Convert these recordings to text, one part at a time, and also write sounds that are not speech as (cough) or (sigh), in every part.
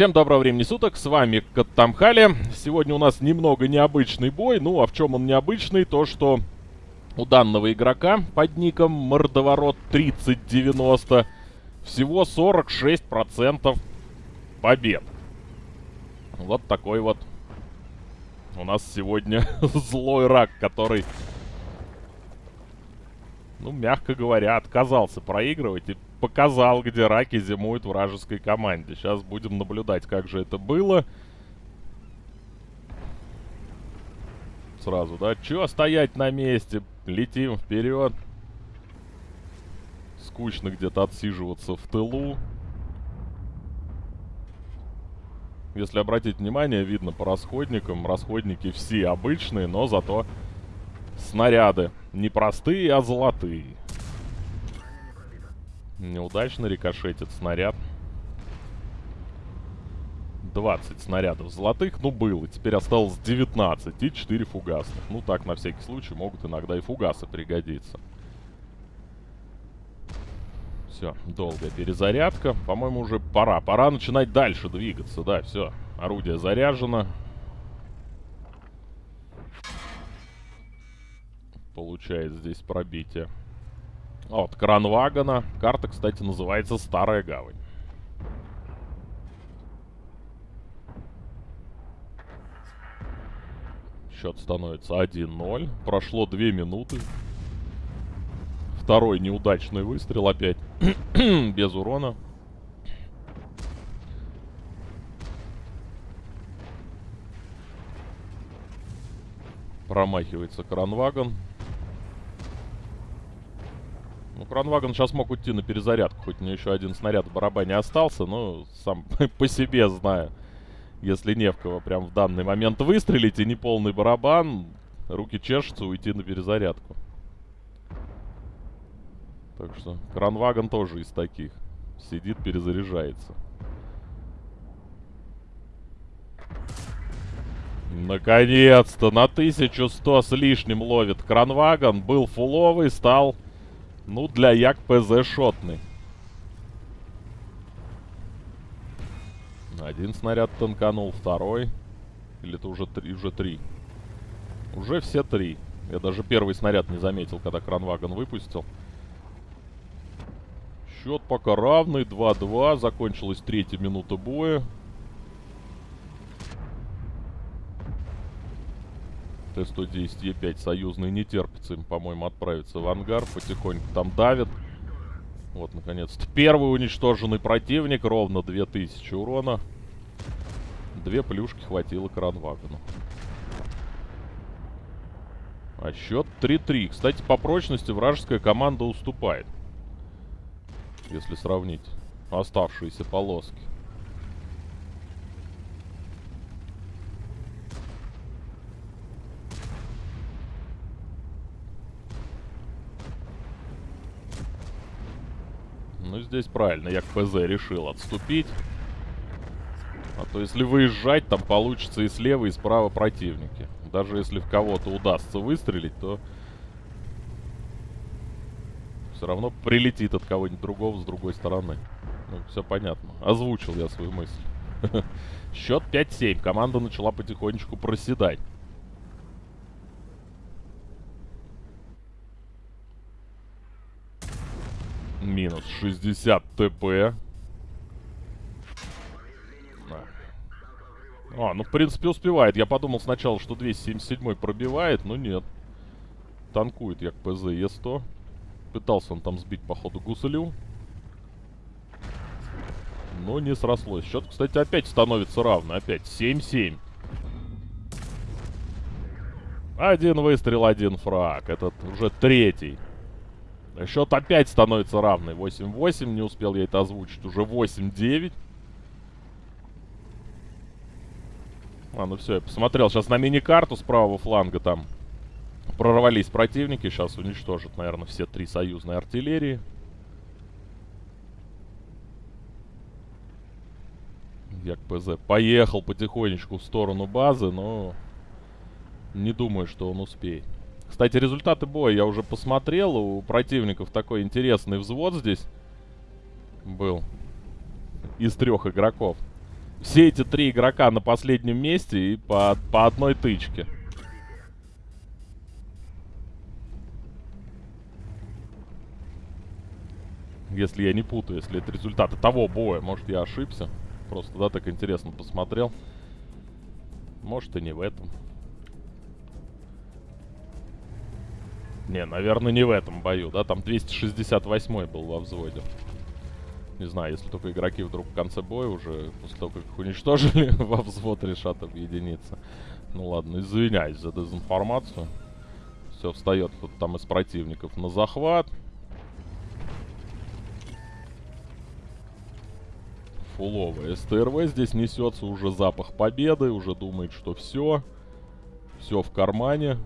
Всем доброго времени суток, с вами Каттамхали. Сегодня у нас немного необычный бой. Ну, а в чем он необычный? То, что у данного игрока под ником Мордоворот 3090 всего 46% побед. Вот такой вот у нас сегодня (laughs) злой рак, который, ну, мягко говоря, отказался проигрывать и показал, где раки зимуют вражеской команде. Сейчас будем наблюдать, как же это было. Сразу, да? Чё стоять на месте? Летим вперед. Скучно где-то отсиживаться в тылу. Если обратить внимание, видно по расходникам. Расходники все обычные, но зато снаряды. Не простые, а золотые. Неудачно рикошетит снаряд. 20 снарядов золотых, ну было. Теперь осталось 19 и 4 фугасных. Ну так, на всякий случай, могут иногда и фугасы пригодиться. Все, долгая перезарядка. По-моему, уже пора. Пора начинать дальше двигаться. Да, все. Орудие заряжено. Получает здесь пробитие. Вот, Кранвагана. Карта, кстати, называется Старая Гавань. Счет становится 1-0. Прошло 2 минуты. Второй неудачный выстрел опять. (clears throat) Без урона. Промахивается Кранваган. Кронваген сейчас мог уйти на перезарядку, хоть у него еще один снаряд в барабане остался, но сам (laughs) по себе знаю. Если не в прям в данный момент выстрелить и не полный барабан, руки чешутся уйти на перезарядку. Так что Кранваген тоже из таких. Сидит, перезаряжается. Наконец-то на 1100 с лишним ловит Кранваган. Был фуловый, стал ну, для як ПЗ шотный. Один снаряд танканул, второй. Или это уже три? Уже три. Уже все три. Я даже первый снаряд не заметил, когда кранвагон выпустил. Счет пока равный, 2-2. Закончилась третья минута боя. Т-110 Е5 союзный не терпится им, по-моему, отправиться в ангар. Потихоньку там давит. Вот, наконец-то. Первый уничтоженный противник. Ровно 2000 урона. Две плюшки хватило кранвагону. А счет 3-3. Кстати, по прочности вражеская команда уступает. Если сравнить оставшиеся полоски. Здесь правильно, я к ПЗ решил отступить. А то если выезжать, там получится и слева, и справа противники. Даже если в кого-то удастся выстрелить, то... Все равно прилетит от кого-нибудь другого с другой стороны. Ну, все понятно. Озвучил я свою мысль. (laughs) Счет 5-7. Команда начала потихонечку проседать. Минус 60 ТП. А, ну, в принципе, успевает. Я подумал сначала, что 277 пробивает, но нет. Танкует як ПЗ Е100. Пытался он там сбить, походу, гусылю. Но не срослось. Счет, кстати, опять становится равный. Опять 7-7. Один выстрел, один фраг. Этот уже третий. Счет опять становится равный. 8-8. Не успел я это озвучить. Уже 8-9. А, ну все, я посмотрел. Сейчас на мини-карту с правого фланга там прорвались противники. Сейчас уничтожат, наверное, все три союзные артиллерии. Як ПЗ поехал потихонечку в сторону базы, но не думаю, что он успеет. Кстати, результаты боя я уже посмотрел. У противников такой интересный взвод здесь был. Из трех игроков. все эти три игрока на последнем месте и по, по одной тычке. Если я не путаю, если это результаты того боя. Может, я ошибся. Просто, да, так интересно посмотрел. Может, и не в этом. Не, наверное, не в этом бою, да? Там 268 был во взводе. Не знаю, если только игроки вдруг в конце боя уже, после того, как их уничтожили, (laughs) во взвод решат объединиться. Ну ладно, извиняюсь за дезинформацию. Все, встает кто-то там из противников на захват. Фуловая СТРВ здесь несется уже запах победы, уже думает, что все. Все в кармане.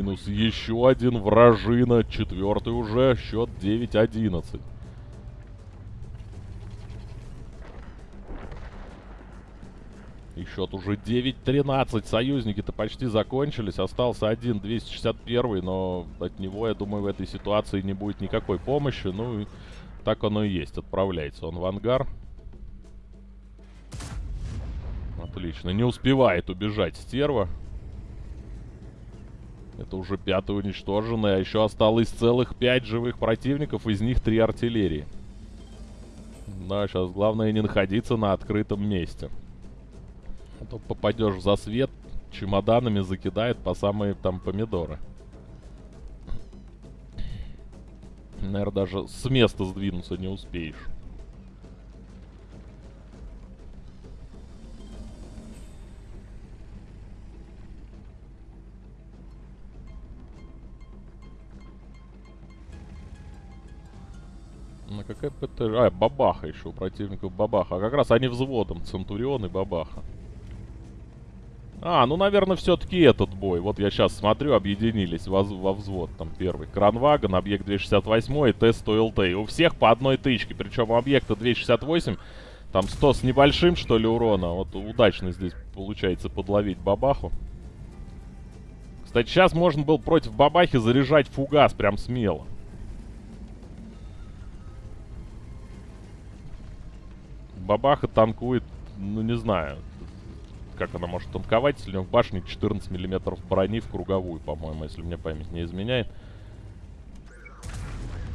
Минус еще один вражина. Четвертый уже. Счет 9-11. И счет уже 9-13. Союзники-то почти закончились. Остался один 261, но от него, я думаю, в этой ситуации не будет никакой помощи. Ну, и так оно и есть. Отправляется он в ангар. Отлично. Не успевает убежать стерва. Это уже пятый уничтоженный, а еще осталось целых пять живых противников, из них три артиллерии. Да, сейчас главное не находиться на открытом месте. А то попадешь в засвет, чемоданами закидает по самые там помидоры. Наверное, даже с места сдвинуться не успеешь. На какая ПТ... А, Бабаха еще у противников Бабаха. А как раз они взводом. Центурион и Бабаха. А, ну, наверное, все-таки этот бой. Вот я сейчас смотрю, объединились во, во взвод. Там первый. Кранвагон, объект 268 и Т-100ЛТ. И у всех по одной тычке. Причем у объекта 268 там 100 с небольшим, что ли, урона. Вот удачно здесь получается подловить Бабаху. Кстати, сейчас можно было против Бабахи заряжать фугас прям смело. Бабаха танкует, ну не знаю, как она может танковать, если у него в башне 14 миллиметров брони в круговую, по-моему, если мне память не изменяет.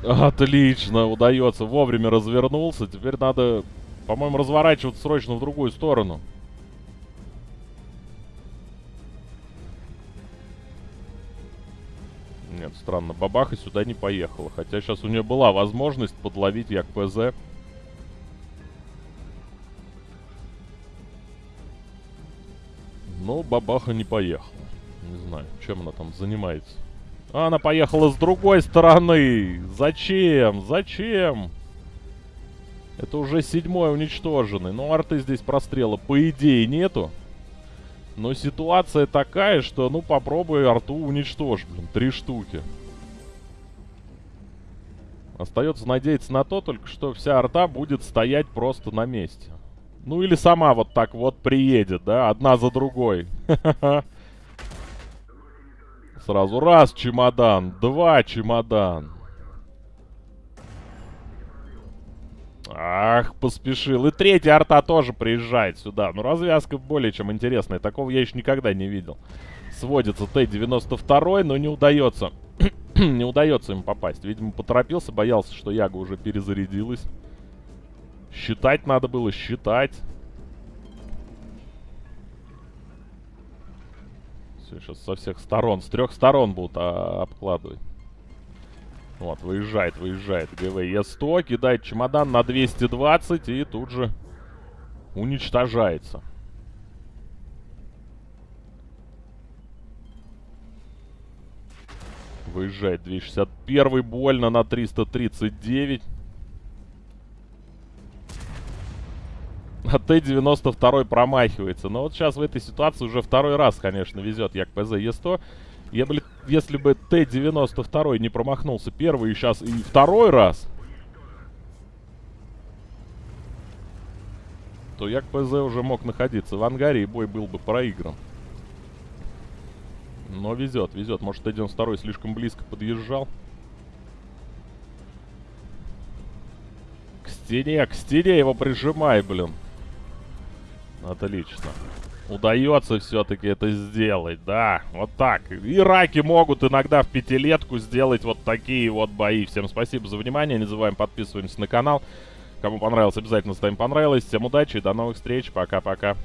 Отлично, удается. Вовремя развернулся. Теперь надо, по-моему, разворачиваться срочно в другую сторону. Нет, странно. Бабаха сюда не поехала. Хотя сейчас у нее была возможность подловить як ПЗ. Бабаха не поехала. Не знаю, чем она там занимается. А, она поехала с другой стороны. Зачем? Зачем? Это уже седьмой уничтоженный. Ну, арты здесь прострела по идее нету. Но ситуация такая, что, ну, попробуй арту уничтожь, блин. Три штуки. Остается надеяться на то только, что вся арта будет стоять просто на месте. Ну или сама вот так вот приедет, да, одна за другой. Сразу раз чемодан, два чемодан. Ах, поспешил. И третья арта тоже приезжает сюда. Ну, развязка более чем интересная. Такого я еще никогда не видел. Сводится Т-92, но не удается. (clears throat) не удается им попасть. Видимо, поторопился, боялся, что Яга уже перезарядилась. Считать надо было, считать. Все, сейчас со всех сторон, с трех сторон будут а, обкладывать. Вот, выезжает, выезжает ГВ Е100, кидает чемодан на 220 и тут же уничтожается. Выезжает 261 больно на 339. (laughs) А Т-92 промахивается. Но вот сейчас в этой ситуации уже второй раз, конечно, везет як ПЗ Е100. Я, блин, если бы Т-92 не промахнулся первый и сейчас и второй раз, то як ПЗ уже мог находиться в ангаре и бой был бы проигран. Но везет, везет. Может, Т-92 слишком близко подъезжал. стене, к стене его прижимай, блин. Отлично. Удается все-таки это сделать, да, вот так. И раки могут иногда в пятилетку сделать вот такие вот бои. Всем спасибо за внимание, не забываем подписываемся на канал. Кому понравилось, обязательно ставим понравилось. Всем удачи и до новых встреч, пока-пока.